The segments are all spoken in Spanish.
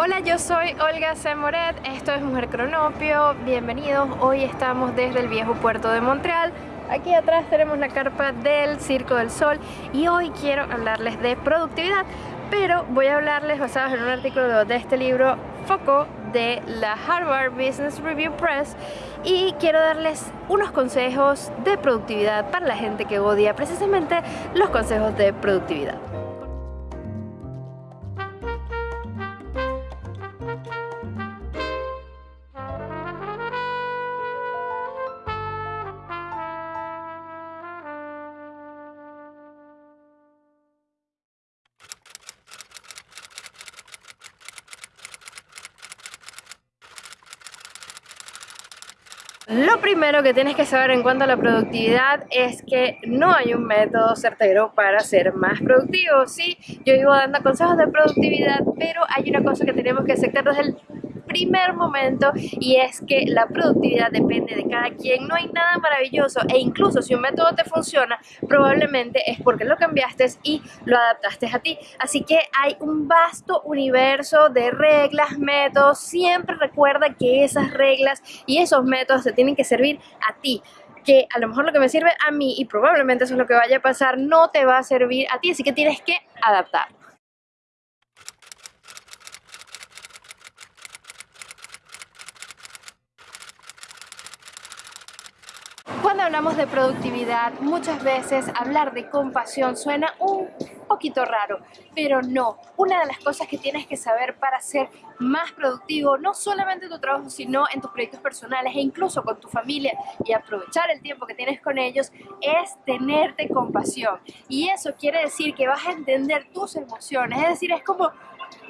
Hola, yo soy Olga Semoret, esto es Mujer Cronopio, bienvenidos, hoy estamos desde el viejo puerto de Montreal Aquí atrás tenemos la carpa del Circo del Sol y hoy quiero hablarles de productividad pero voy a hablarles basados en un artículo de este libro Foco de la Harvard Business Review Press y quiero darles unos consejos de productividad para la gente que odia precisamente los consejos de productividad. Lo primero que tienes que saber en cuanto a la productividad es que no hay un método certero para ser más productivo. Sí, yo vivo dando consejos de productividad, pero hay una cosa que tenemos que aceptar desde el primer momento y es que la productividad depende de cada quien, no hay nada maravilloso e incluso si un método te funciona probablemente es porque lo cambiaste y lo adaptaste a ti, así que hay un vasto universo de reglas, métodos, siempre recuerda que esas reglas y esos métodos te tienen que servir a ti que a lo mejor lo que me sirve a mí y probablemente eso es lo que vaya a pasar no te va a servir a ti, así que tienes que adaptar. Cuando hablamos de productividad, muchas veces hablar de compasión suena un poquito raro, pero no. Una de las cosas que tienes que saber para ser más productivo, no solamente en tu trabajo, sino en tus proyectos personales e incluso con tu familia y aprovechar el tiempo que tienes con ellos, es tenerte compasión. Y eso quiere decir que vas a entender tus emociones, es decir, es como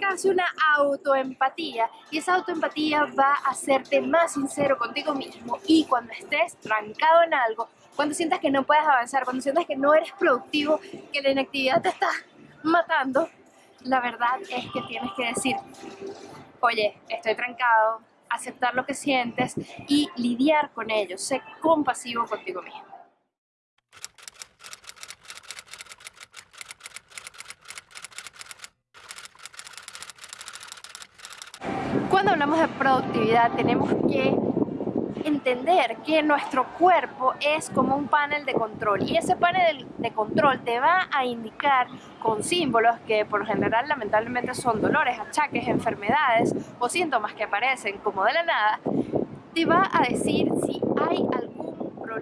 casi una autoempatía y esa autoempatía va a hacerte más sincero contigo mismo y cuando estés trancado en algo, cuando sientas que no puedes avanzar, cuando sientas que no eres productivo, que la inactividad te está matando, la verdad es que tienes que decir, oye, estoy trancado, aceptar lo que sientes y lidiar con ello, sé compasivo contigo mismo. Cuando hablamos de productividad tenemos que entender que nuestro cuerpo es como un panel de control y ese panel de control te va a indicar con símbolos que por general lamentablemente son dolores, achaques, enfermedades o síntomas que aparecen como de la nada, te va a decir si hay algún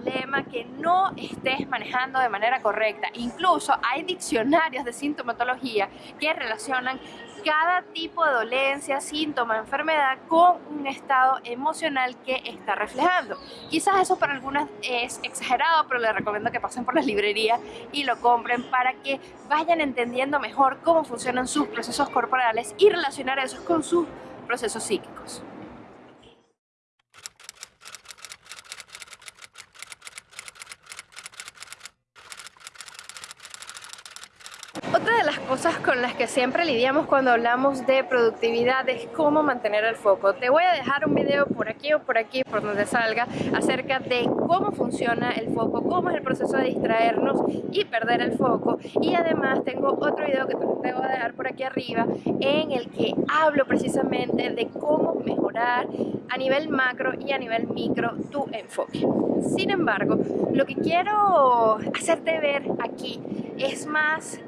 problema que no estés manejando de manera correcta. Incluso hay diccionarios de sintomatología que relacionan cada tipo de dolencia, síntoma, enfermedad con un estado emocional que está reflejando. Quizás eso para algunas es exagerado, pero les recomiendo que pasen por las librerías y lo compren para que vayan entendiendo mejor cómo funcionan sus procesos corporales y relacionar eso con sus procesos psíquicos. Otra de las cosas con las que siempre lidiamos cuando hablamos de productividad es cómo mantener el foco. Te voy a dejar un video por aquí o por aquí, por donde salga, acerca de cómo funciona el foco, cómo es el proceso de distraernos y perder el foco. Y además tengo otro video que te voy a dejar por aquí arriba en el que hablo precisamente de cómo mejorar a nivel macro y a nivel micro tu enfoque. Sin embargo, lo que quiero hacerte ver aquí es más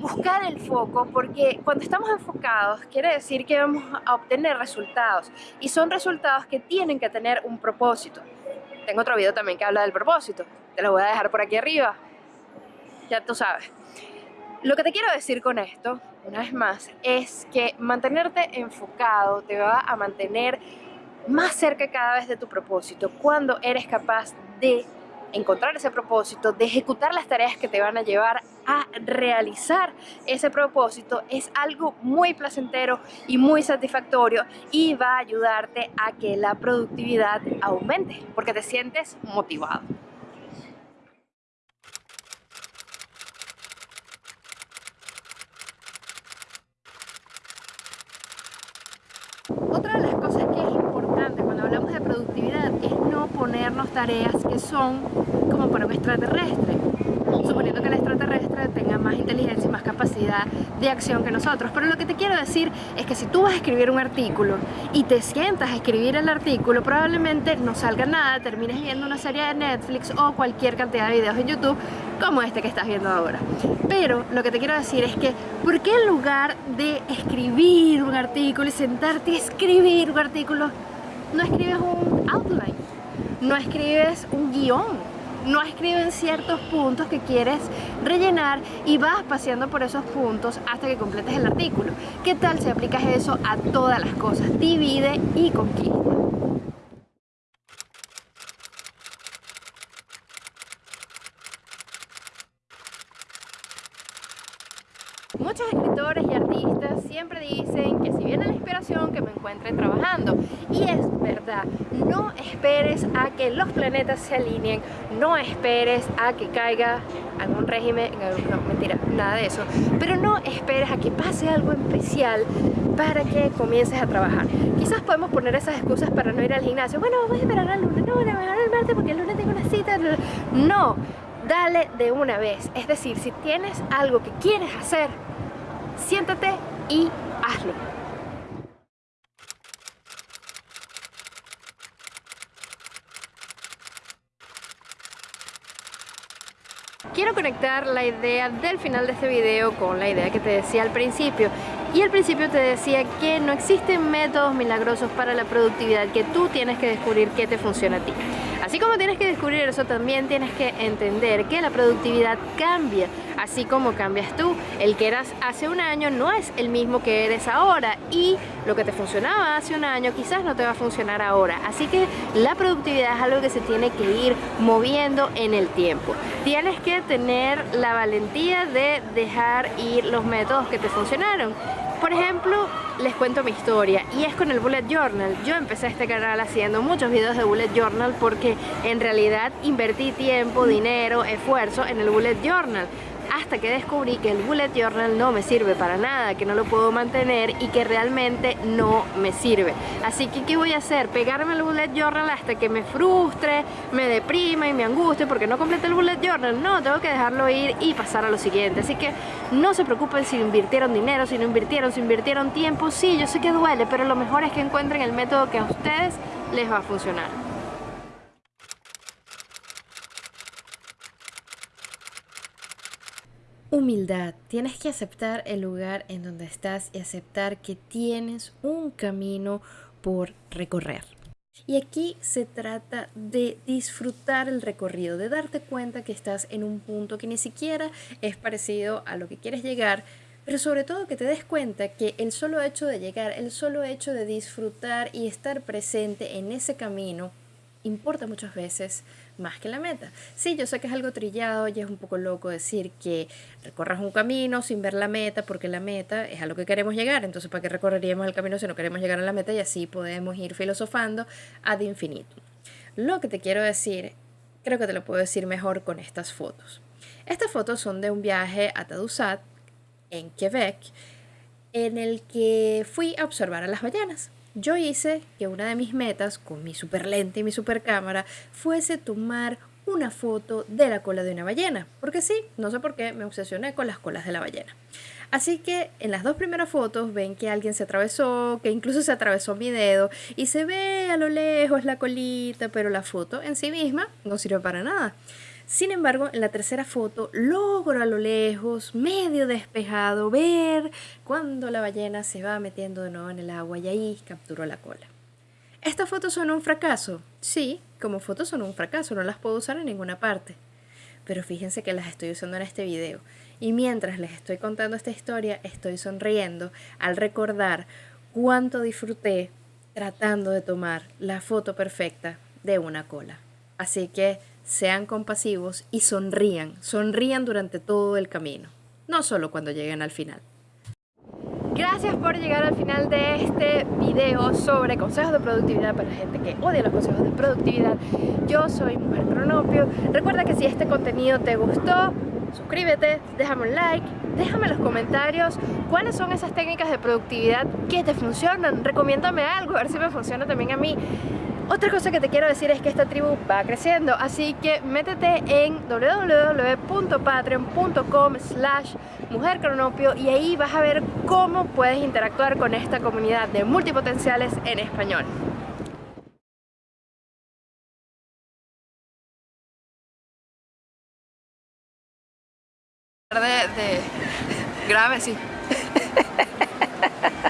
buscar el foco porque cuando estamos enfocados quiere decir que vamos a obtener resultados y son resultados que tienen que tener un propósito. Tengo otro video también que habla del propósito, te lo voy a dejar por aquí arriba, ya tú sabes. Lo que te quiero decir con esto, una vez más, es que mantenerte enfocado te va a mantener más cerca cada vez de tu propósito cuando eres capaz de encontrar ese propósito, de ejecutar las tareas que te van a llevar a realizar ese propósito es algo muy placentero y muy satisfactorio y va a ayudarte a que la productividad aumente porque te sientes motivado. Otra de las cosas que es importante cuando hablamos de productividad es no ponernos tareas que son como para un extraterrestre. suponiendo que el extraterrestre tenga más inteligencia y más capacidad de acción que nosotros. Pero lo que te quiero decir es que si tú vas a escribir un artículo y te sientas a escribir el artículo, probablemente no salga nada, termines viendo una serie de Netflix o cualquier cantidad de videos en YouTube como este que estás viendo ahora. Pero lo que te quiero decir es que, ¿por qué en lugar de escribir un artículo y sentarte a escribir un artículo, no escribes un outline? No escribes un guion no escriben ciertos puntos que quieres rellenar y vas paseando por esos puntos hasta que completes el artículo. ¿Qué tal si aplicas eso a todas las cosas? Divide y conquista. Muchos escritores y artistas siempre dicen que que me encuentre trabajando y es verdad, no esperes a que los planetas se alineen, no esperes a que caiga algún régimen, no, mentira, nada de eso, pero no esperes a que pase algo especial para que comiences a trabajar. Quizás podemos poner esas excusas para no ir al gimnasio, bueno, voy a esperar al lunes, no, voy a esperar al martes porque el lunes tengo una cita, no, dale de una vez. Es decir, si tienes algo que quieres hacer, siéntate y hazlo. Quiero conectar la idea del final de este video con la idea que te decía al principio y al principio te decía que no existen métodos milagrosos para la productividad, que tú tienes que descubrir qué te funciona a ti. Así como tienes que descubrir eso, también tienes que entender que la productividad cambia, así como cambias tú. El que eras hace un año no es el mismo que eres ahora y lo que te funcionaba hace un año quizás no te va a funcionar ahora. Así que la productividad es algo que se tiene que ir moviendo en el tiempo. Tienes que tener la valentía de dejar ir los métodos que te funcionaron. Por ejemplo, les cuento mi historia y es con el Bullet Journal. Yo empecé este canal haciendo muchos videos de Bullet Journal porque en realidad invertí tiempo, dinero, esfuerzo en el Bullet Journal hasta que descubrí que el bullet journal no me sirve para nada, que no lo puedo mantener y que realmente no me sirve. Así que ¿qué voy a hacer? Pegarme el bullet journal hasta que me frustre, me deprima y me angustie porque no completé el bullet journal. No, tengo que dejarlo ir y pasar a lo siguiente. Así que no se preocupen si invirtieron dinero, si no invirtieron, si invirtieron tiempo. Sí, yo sé que duele, pero lo mejor es que encuentren el método que a ustedes les va a funcionar. Humildad. Tienes que aceptar el lugar en donde estás y aceptar que tienes un camino por recorrer. Y aquí se trata de disfrutar el recorrido, de darte cuenta que estás en un punto que ni siquiera es parecido a lo que quieres llegar, pero sobre todo que te des cuenta que el solo hecho de llegar, el solo hecho de disfrutar y estar presente en ese camino, importa muchas veces más que la meta. Sí, yo sé que es algo trillado y es un poco loco decir que recorras un camino sin ver la meta porque la meta es a lo que queremos llegar. Entonces, ¿para qué recorreríamos el camino si no queremos llegar a la meta? Y así podemos ir filosofando ad infinito. Lo que te quiero decir, creo que te lo puedo decir mejor con estas fotos. Estas fotos son de un viaje a Tadoussac, en Quebec, en el que fui a observar a las ballenas. Yo hice que una de mis metas con mi super lente y mi super cámara fuese tomar una foto de la cola de una ballena, porque sí, no sé por qué me obsesioné con las colas de la ballena. Así que en las dos primeras fotos ven que alguien se atravesó, que incluso se atravesó mi dedo y se ve a lo lejos la colita, pero la foto en sí misma no sirve para nada. Sin embargo, en la tercera foto logro a lo lejos, medio despejado, ver cuando la ballena se va metiendo de nuevo en el agua y ahí capturo la cola. ¿Estas fotos son un fracaso? Sí, como fotos son un fracaso, no las puedo usar en ninguna parte. Pero fíjense que las estoy usando en este video. Y mientras les estoy contando esta historia, estoy sonriendo al recordar cuánto disfruté tratando de tomar la foto perfecta de una cola. Así que sean compasivos y sonrían, sonrían durante todo el camino, no solo cuando lleguen al final. Gracias por llegar al final de este video sobre consejos de productividad para gente que odia los consejos de productividad. Yo soy Mujer Cronopio. Recuerda que si este contenido te gustó, suscríbete, déjame un like, déjame en los comentarios cuáles son esas técnicas de productividad que te funcionan. Recomiéndame algo, a ver si me funciona también a mí. Otra cosa que te quiero decir es que esta tribu va creciendo, así que métete en www.patreon.com slash mujercronopio y ahí vas a ver cómo puedes interactuar con esta comunidad de multipotenciales en español. de, de grave, sí.